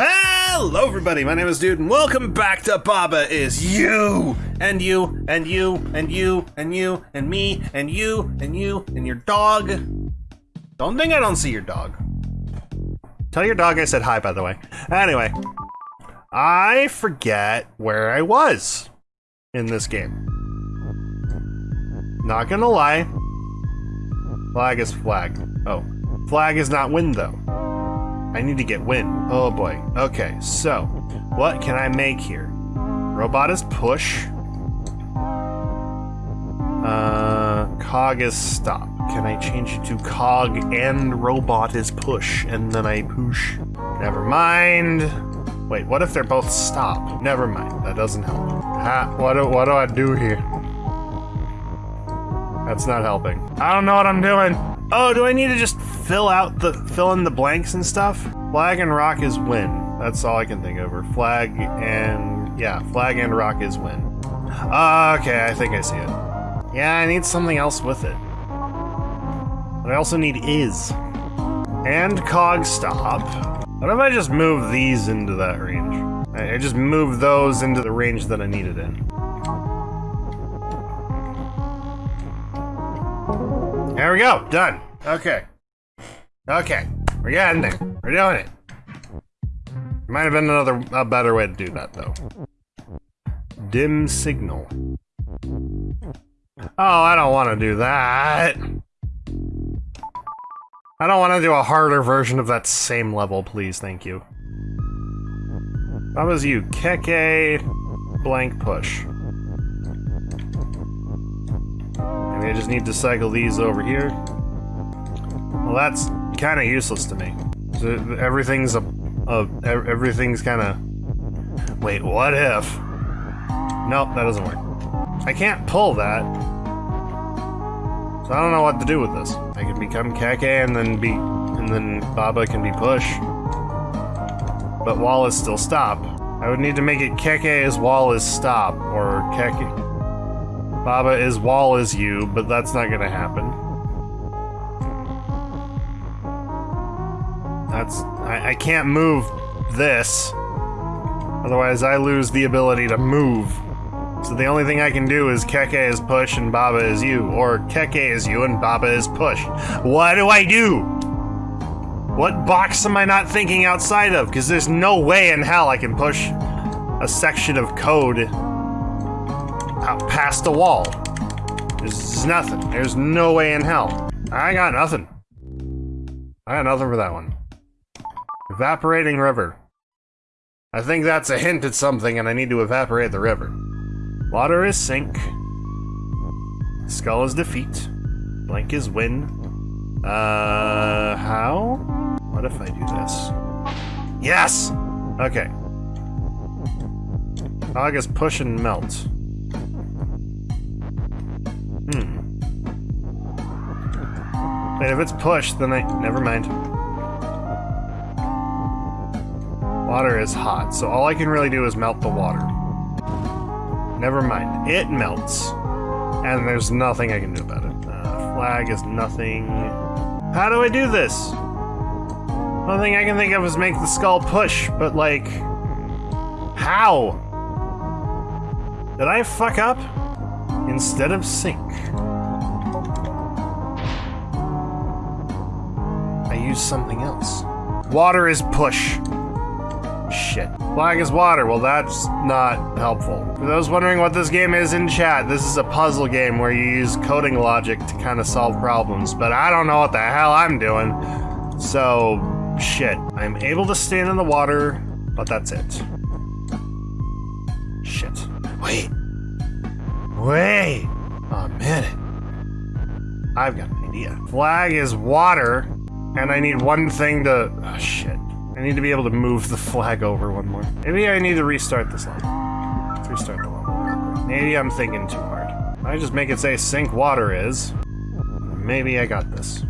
Hello, everybody. My name is Dude, and welcome back to Baba is you and you and you and you and you and me and you and you and your dog. Don't think I don't see your dog. Tell your dog I said hi, by the way. Anyway, I forget where I was in this game. Not gonna lie. Flag is flag. Oh, flag is not win though. I need to get win. Oh boy. Okay, so what can I make here? Robot is push. Uh, cog is stop. Can I change it to cog and robot is push and then I push? Never mind. Wait, what if they're both stop? Never mind. That doesn't help. Ha, what do, what do I do here? That's not helping. I don't know what I'm doing. Oh, do I need to just fill out the fill in the blanks and stuff? Flag and rock is win. That's all I can think of. Flag and yeah, flag and rock is win. Uh, okay, I think I see it. Yeah, I need something else with it. But I also need is. And cog stop. What if I just move these into that range? I I just move those into the range that I need it in. There we go, done. Okay. Okay, we're getting there. We're doing it. Might have been another, a better way to do that, though. Dim signal. Oh, I don't want to do that. I don't want to do a harder version of that same level, please, thank you. That was you. Keke blank push. Maybe I just need to cycle these over here. Well, that's kind of useless to me. Everything's a, a everything's kind of. Wait, what if? Nope, that doesn't work. I can't pull that. So I don't know what to do with this. I can become Keke and then be, and then Baba can be push. But wall is still stop. I would need to make it Keke is wall is stop, or Keke. Baba is wall is you, but that's not gonna happen. That's I, I can't move this. Otherwise I lose the ability to move. So the only thing I can do is Keke is push and Baba is you, or Keke is you and Baba is push. What do I do? What box am I not thinking outside of? Because there's no way in hell I can push a section of code out past the wall. There's nothing. There's no way in hell. I got nothing. I got nothing for that one. Evaporating river. I think that's a hint at something and I need to evaporate the river. Water is sink. Skull is defeat. Blank is win. Uh, how? What if I do this? Yes! Okay. Fog is push and melt. Hmm. Wait, if it's push, then I... Never mind. Water is hot, so all I can really do is melt the water. Never mind. It melts. And there's nothing I can do about it. Uh, flag is nothing. How do I do this? The only thing I can think of is make the skull push, but like... How? Did I fuck up? Instead of sink. I use something else. Water is push. Shit. Flag is water. Well, that's not helpful. For those wondering what this game is in chat, this is a puzzle game where you use coding logic to kind of solve problems, but I don't know what the hell I'm doing. So, shit. I'm able to stand in the water, but that's it. Shit. Wait. Wait a minute. I've got an idea. Flag is water, and I need one thing to. Oh, shit. I need to be able to move the flag over one more. Maybe I need to restart this level. Let's restart the level. Maybe I'm thinking too hard. I just make it say sink water is. Maybe I got this.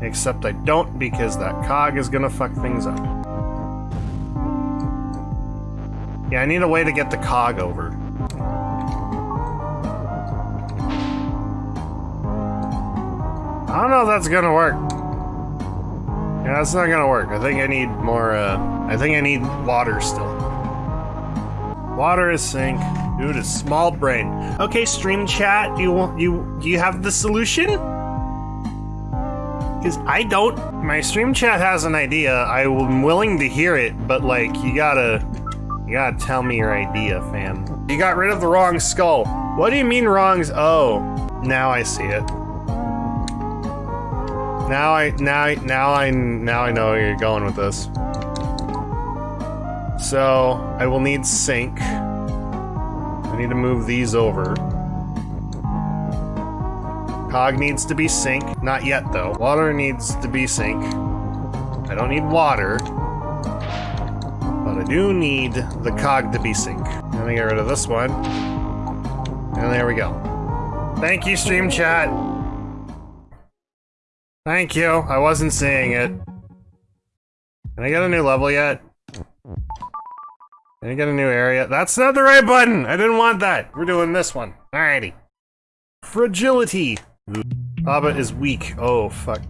Except I don't because that cog is gonna fuck things up. Yeah, I need a way to get the cog over. I don't know if that's gonna work. Yeah, that's not gonna work. I think I need more, uh... I think I need water still. Water is sink. Dude, a small brain. Okay, stream chat, do you want you do you have the solution? Because I don't. My stream chat has an idea. I'm willing to hear it, but like you gotta you gotta tell me your idea, fam. You got rid of the wrong skull. What do you mean wrongs? Oh, now I see it. Now I now now I now I know where you're going with this. So I will need sink. I need to move these over. Cog needs to be sink. Not yet though. Water needs to be sink. I don't need water. But I do need the cog to be sink. Let me get rid of this one. And there we go. Thank you, stream chat. Thank you. I wasn't seeing it. Can I get a new level yet? Can I get a new area? That's not the right button! I didn't want that! We're doing this one. Alrighty. Fragility. Baba is weak. Oh, fuck.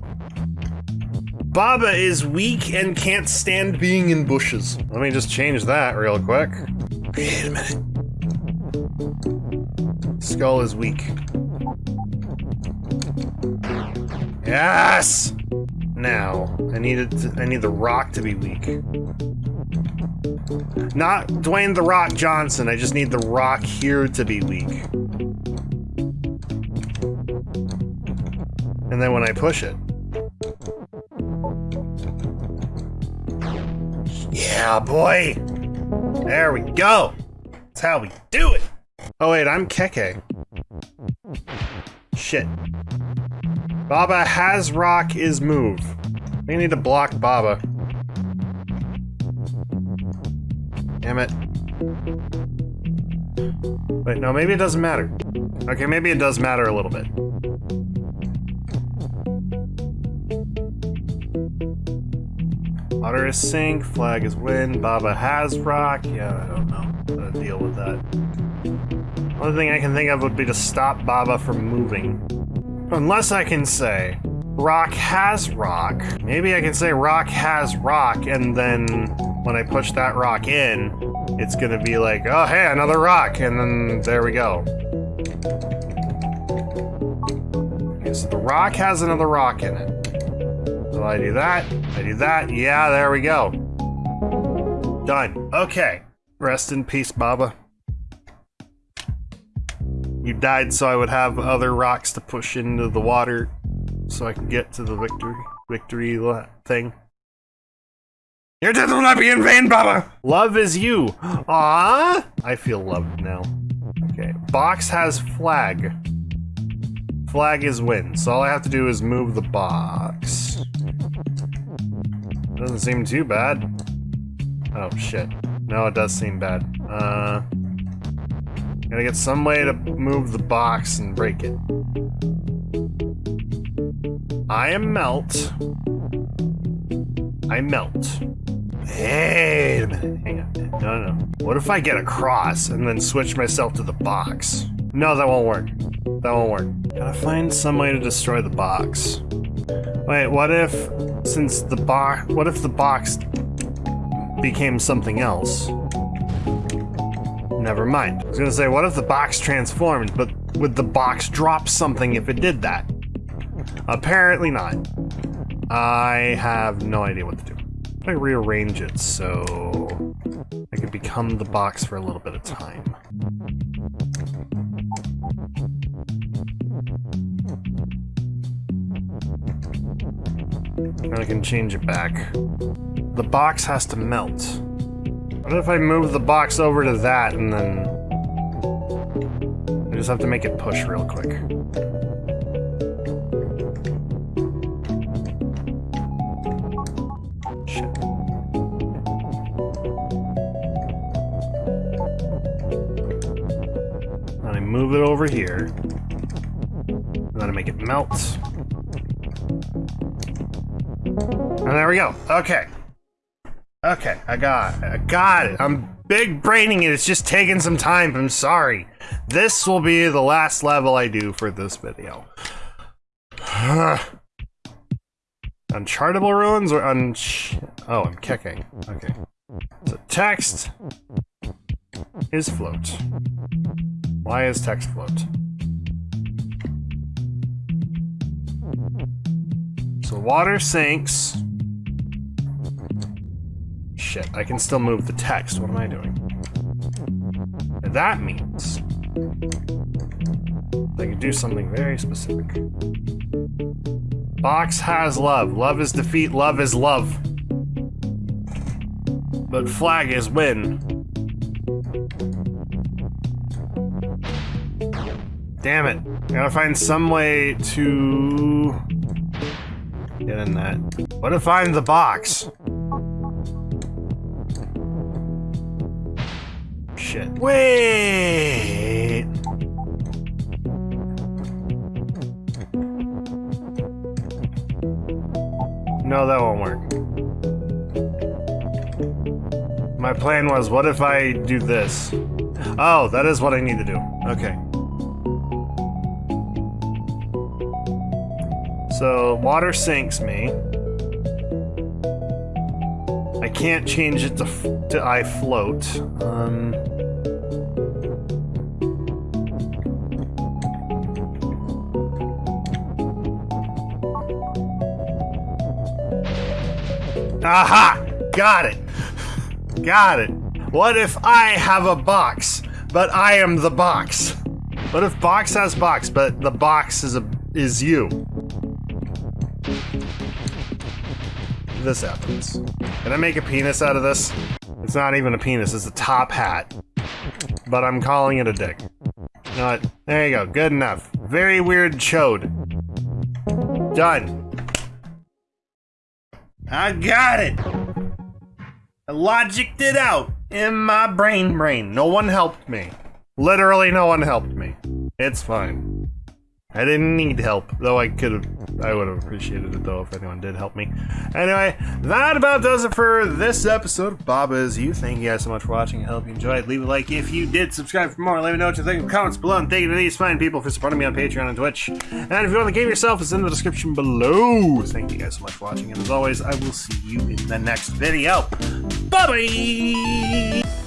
Baba is weak and can't stand being in bushes. Let me just change that real quick. Wait a minute. Skull is weak. Yes! Now, I needed to, I need the rock to be weak. Not Dwayne the Rock Johnson, I just need the rock here to be weak. And then when I push it. Yeah, boy! There we go! That's how we do it! Oh wait, I'm Keke. Shit. Baba has rock is move. We need to block Baba. Damn it. Wait, no, maybe it doesn't matter. Okay, maybe it does matter a little bit. Water is sink, flag is wind, Baba has rock. Yeah, I don't know how to deal with that. Only thing I can think of would be to stop Baba from moving. Unless I can say, rock has rock. Maybe I can say rock has rock, and then when I push that rock in, it's gonna be like, oh hey, another rock, and then there we go. Okay, so the rock has another rock in it. So I do that, I do that, yeah, there we go. Done. Okay. Rest in peace, Baba. You died so I would have other rocks to push into the water so I can get to the victory victory thing. Your death will not be in vain, Baba! Love is you. Ah, I feel loved now. Okay. Box has flag. Flag is win. So all I have to do is move the box. Doesn't seem too bad. Oh, shit. No, it does seem bad. Uh... Gotta get some way to move the box and break it. I am melt. I melt. Minute. Hang on. No, no, no. What if I get across and then switch myself to the box? No, that won't work. That won't work. Gotta find some way to destroy the box. Wait, what if, since the box, what if the box became something else? Never mind. I was gonna say, what if the box transformed, but would the box drop something if it did that? Apparently not. I have no idea what to do. I rearrange it so I can become the box for a little bit of time. And I can change it back. The box has to melt. What if I move the box over to that and then... I just have to make it push real quick. Shit. And I move it over here. I'm gonna make it melt. And there we go. Okay. Okay, I got it. I got it. I'm big braining it. It's just taking some time. I'm sorry. This will be the last level I do for this video. Unchartable ruins or un? Oh, I'm kicking. Okay. So text is float. Why is text float? So water sinks. Shit, I can still move the text. What am I doing? That means I can do something very specific. Box has love. Love is defeat. Love is love. But flag is win. Damn it. I gotta find some way to get in that. What if I'm the box? Shit. Wait! No, that won't work. My plan was, what if I do this? Oh, that is what I need to do. Okay. So, water sinks me. Can't change it to, to I float. Um... Aha! Got it! Got it. What if I have a box, but I am the box? What if box has box, but the box is a is you? This happens. Can I make a penis out of this? It's not even a penis, it's a top hat. But I'm calling it a dick. You know what? There you go. Good enough. Very weird chode. Done. I got it! I logicked it out in my brain brain. No one helped me. Literally no one helped me. It's fine. I didn't need help, though I could have, I would have appreciated it though if anyone did help me. Anyway, that about does it for this episode of Baba Is You. Thank you guys so much for watching. I hope you enjoyed. Leave a like if you did. Subscribe for more. Let me know what you think in the comments below. And thank you to these fine people for supporting me on Patreon and Twitch. And if you want the game yourself, it's in the description below. Thank you guys so much for watching. And as always, I will see you in the next video. Bye-bye!